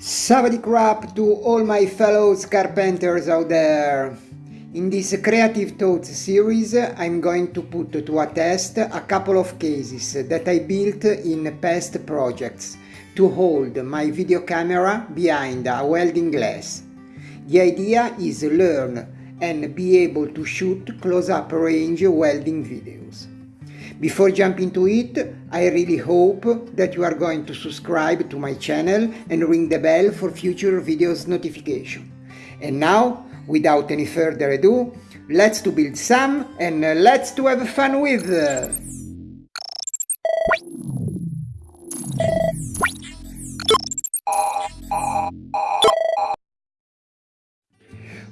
Savadi crap to all my fellow carpenters out there. In this Creative Thoughts series I'm going to put to a test a couple of cases that I built in past projects to hold my video camera behind a welding glass. The idea is learn and be able to shoot close-up range welding videos. Before jumping to it, I really hope that you are going to subscribe to my channel and ring the bell for future videos notification. And now, without any further ado, let's to build some and let's to have fun with!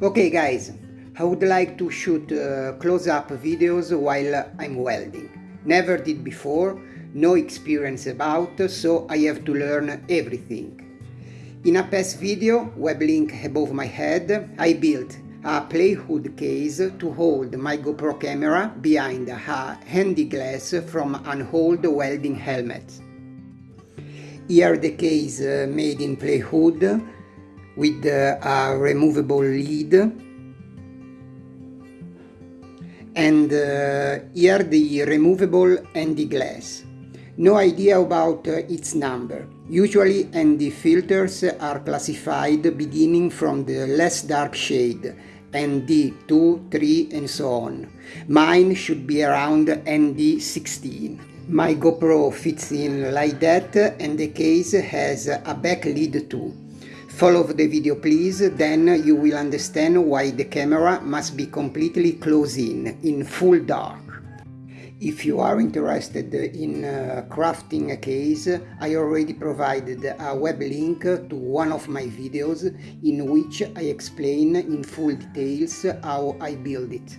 Okay guys, I would like to shoot uh, close-up videos while I'm welding. Never did before, no experience about, so I have to learn everything. In a past video, web link above my head, I built a plywood case to hold my GoPro camera behind a handy glass from an old welding helmet. Here the case uh, made in plywood with uh, a removable lid and uh, here the removable ND glass. No idea about uh, its number. Usually ND filters are classified beginning from the less dark shade, ND 2, 3 and so on. Mine should be around ND 16. My GoPro fits in like that and the case has a back lid too. Follow the video please, then you will understand why the camera must be completely closed in, in full dark. If you are interested in uh, crafting a case, I already provided a web link to one of my videos in which I explain in full details how I build it.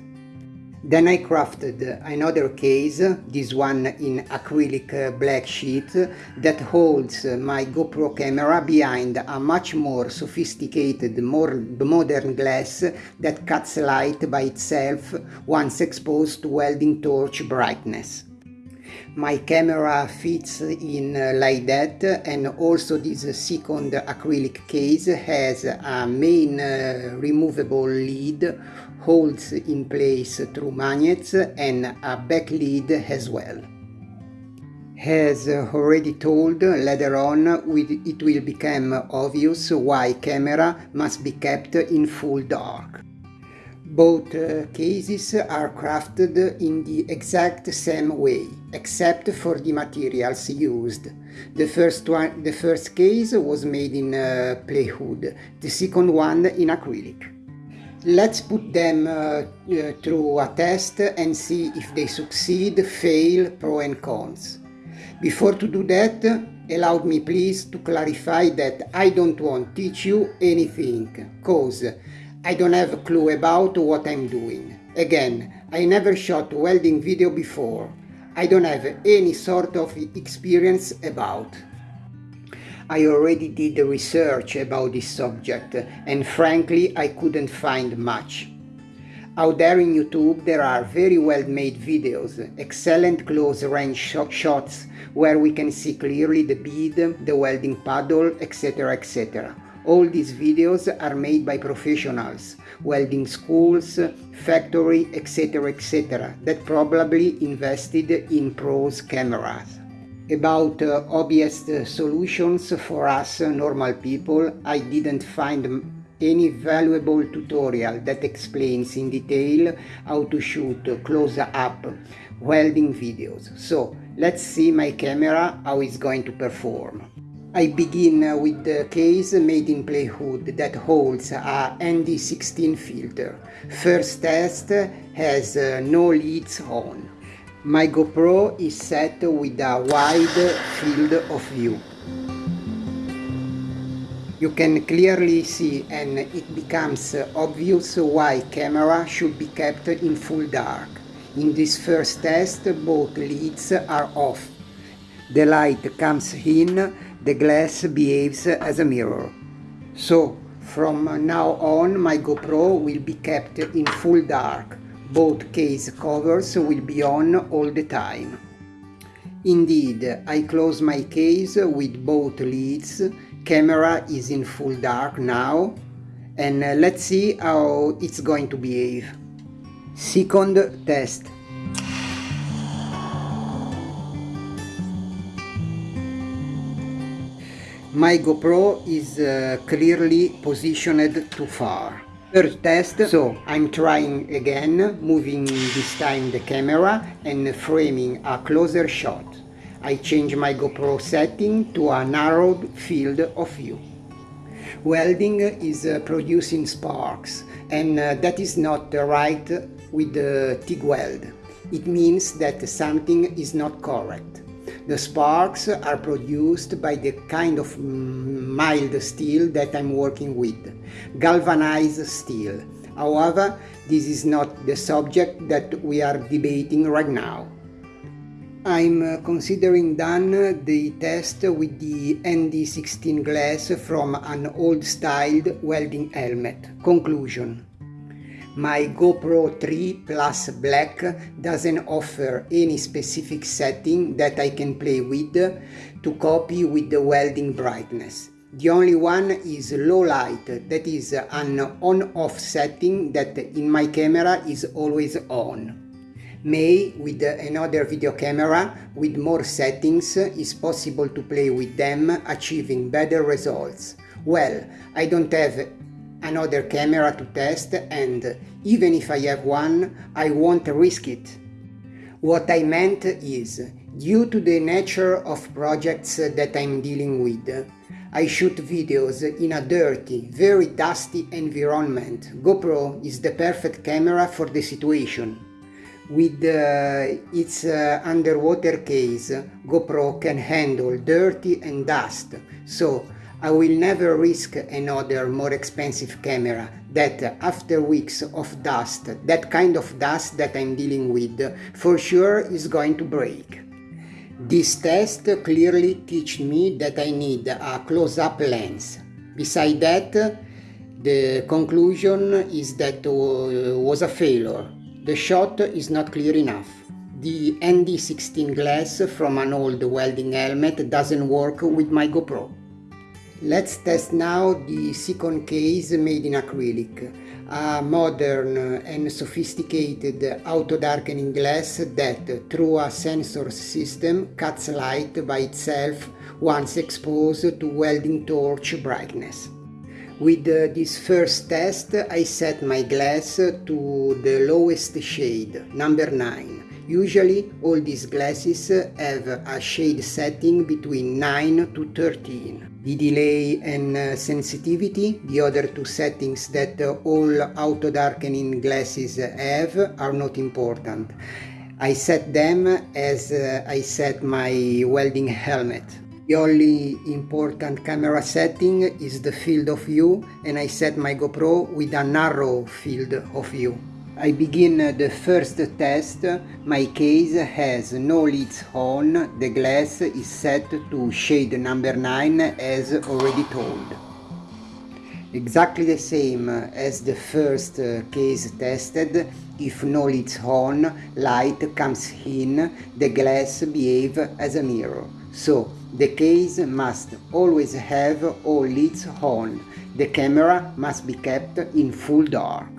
Then I crafted uh, another case, this one in acrylic uh, black sheet, that holds uh, my GoPro camera behind a much more sophisticated, more modern glass that cuts light by itself once exposed to welding torch brightness. My camera fits in uh, like that and also this second acrylic case has a main uh, removable lid holds in place through magnets and a back lid as well. As already told, later on it will become obvious why camera must be kept in full dark. Both uh, cases are crafted in the exact same way, except for the materials used. The first, one, the first case was made in uh, plywood, the second one in acrylic. Let's put them uh, uh, through a test and see if they succeed, fail, pro and cons. Before to do that, allow me please to clarify that I don't want to teach you anything, cause I don't have a clue about what I'm doing. Again, I never shot welding video before. I don't have any sort of experience about. I already did research about this subject and frankly I couldn't find much. Out there in YouTube there are very well made videos, excellent close range shots where we can see clearly the bead, the welding puddle, etc etc. All these videos are made by professionals, welding schools, factory, etc etc that probably invested in pros cameras. About uh, obvious uh, solutions for us uh, normal people, I didn't find any valuable tutorial that explains in detail how to shoot close-up welding videos. So let's see my camera how it's going to perform. I begin uh, with the case made in plywood that holds a ND16 filter. First test has uh, no leads on. My GoPro is set with a wide field of view. You can clearly see and it becomes obvious why camera should be kept in full dark. In this first test both leads are off. The light comes in, the glass behaves as a mirror. So from now on my GoPro will be kept in full dark both case covers will be on all the time. Indeed, I close my case with both lids camera is in full dark now and uh, let's see how it's going to behave. Second test. My GoPro is uh, clearly positioned too far. Third test, so I'm trying again, moving this time the camera and framing a closer shot. I change my GoPro setting to a narrowed field of view. Welding is uh, producing sparks and uh, that is not right with the TIG weld. It means that something is not correct. The sparks are produced by the kind of mild steel that I'm working with, galvanized steel. However, this is not the subject that we are debating right now. I'm uh, considering done the test with the ND16 glass from an old-styled welding helmet. Conclusion my GoPro 3 Plus Black doesn't offer any specific setting that I can play with to copy with the welding brightness. The only one is low light, that is an on-off setting that in my camera is always on. May, with another video camera with more settings, is possible to play with them, achieving better results. Well, I don't have another camera to test and even if I have one, I won't risk it. What I meant is, due to the nature of projects that I'm dealing with, I shoot videos in a dirty, very dusty environment. GoPro is the perfect camera for the situation. With uh, its uh, underwater case, GoPro can handle dirty and dust, so I will never risk another more expensive camera that after weeks of dust, that kind of dust that I'm dealing with, for sure is going to break. This test clearly teach me that I need a close-up lens. Beside that, the conclusion is that uh, was a failure. The shot is not clear enough. The ND16 glass from an old welding helmet doesn't work with my GoPro. Let's test now the second case made in acrylic, a modern and sophisticated auto-darkening glass that, through a sensor system, cuts light by itself once exposed to welding torch brightness. With uh, this first test I set my glass to the lowest shade, number 9. Usually all these glasses have a shade setting between 9 to 13 the delay and uh, sensitivity, the other two settings that uh, all auto darkening glasses have are not important. I set them as uh, I set my welding helmet. The only important camera setting is the field of view and I set my GoPro with a narrow field of view. I begin uh, the first test. My case has no lids on. The glass is set to shade number 9 as already told. Exactly the same as the first uh, case tested, if no lids on, light comes in, the glass behave as a mirror. So, the case must always have all lids on. The camera must be kept in full dark.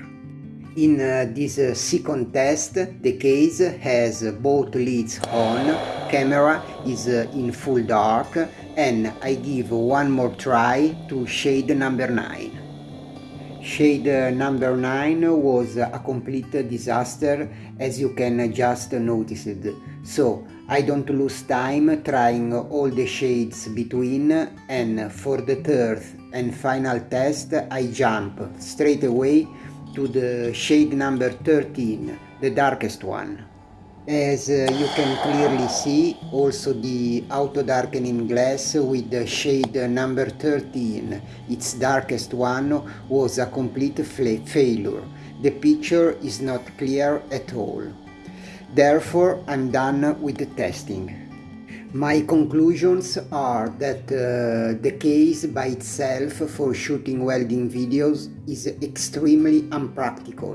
In uh, this uh, second test, the case has both lids on, camera is uh, in full dark, and I give one more try to shade number 9. Shade number 9 was a complete disaster as you can just notice it. So I don't lose time trying all the shades between and for the third and final test I jump straight away to the shade number 13, the darkest one. As uh, you can clearly see, also the auto darkening glass with the shade number 13, its darkest one, was a complete failure. The picture is not clear at all. Therefore, I'm done with the testing. My conclusions are that uh, the case by itself for shooting welding videos is extremely unpractical.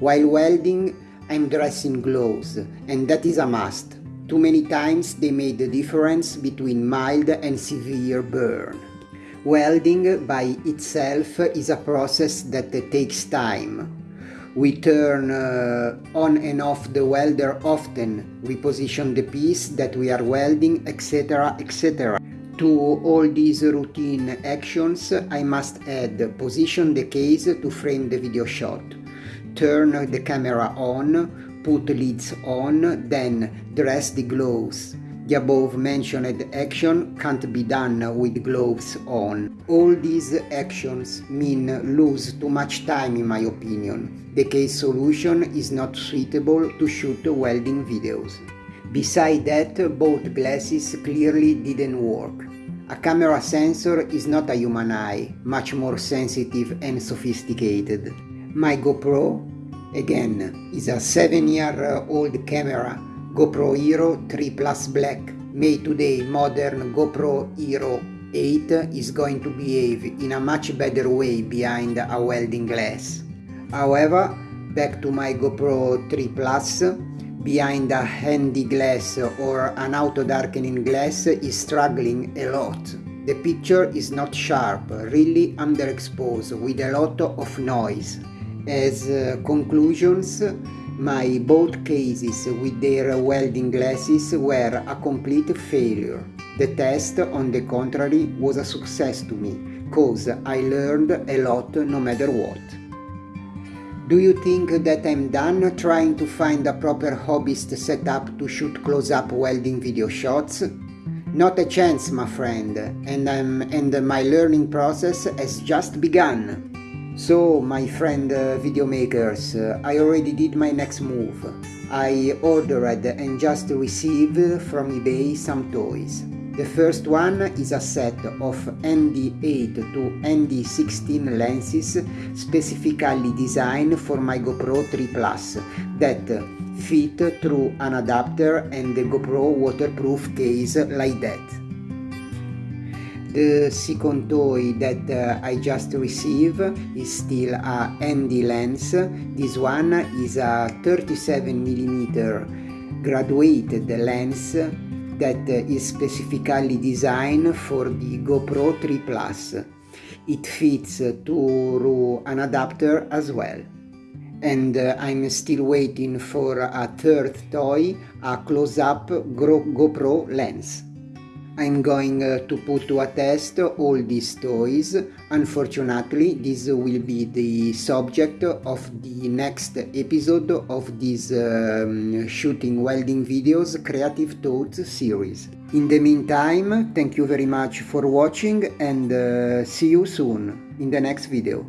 While welding, I'm dressing gloves, and that is a must. Too many times they made the difference between mild and severe burn. Welding by itself is a process that takes time. We turn uh, on and off the welder often, we position the piece that we are welding, etc. etc. To all these routine actions, I must add position the case to frame the video shot, turn the camera on, put lids on, then dress the gloves. The above mentioned action can't be done with gloves on. All these actions mean lose too much time in my opinion. The case solution is not suitable to shoot welding videos. Beside that, both glasses clearly didn't work. A camera sensor is not a human eye, much more sensitive and sophisticated. My GoPro, again, is a 7-year-old uh, camera GoPro Hero 3 Plus Black made today modern GoPro Hero 8 is going to behave in a much better way behind a welding glass. However, back to my GoPro 3 Plus, behind a handy glass or an auto darkening glass is struggling a lot. The picture is not sharp, really underexposed with a lot of noise. As uh, conclusions, my both cases with their welding glasses were a complete failure. The test, on the contrary, was a success to me, cause I learned a lot no matter what. Do you think that I'm done trying to find a proper hobbyist setup to shoot close-up welding video shots? Not a chance, my friend, and, I'm, and my learning process has just begun. So, my friend uh, video makers, uh, I already did my next move. I ordered and just received from eBay some toys. The first one is a set of ND8 to ND16 lenses specifically designed for my GoPro 3 Plus that fit through an adapter and the GoPro waterproof case like that. The second toy that uh, I just received is still a ND lens. This one is a 37mm graduated lens that is specifically designed for the GoPro 3 Plus. It fits through an adapter as well. And uh, I'm still waiting for a third toy, a close-up GoPro lens. I'm going uh, to put to a test all these toys. Unfortunately, this will be the subject of the next episode of this um, shooting welding videos creative thoughts series. In the meantime, thank you very much for watching and uh, see you soon in the next video.